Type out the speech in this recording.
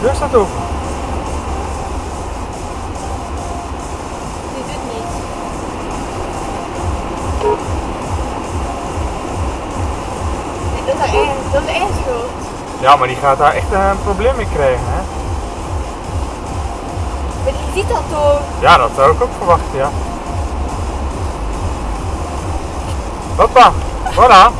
Deur staat open. Die doet niet. Dat is één, dat is één schuld. Ja, maar die gaat daar echt eh, een probleem mee krijgen, hè? Maar die ziet dat toch? Ja, dat zou ik ook verwachten, ja. Hoppa, voilà.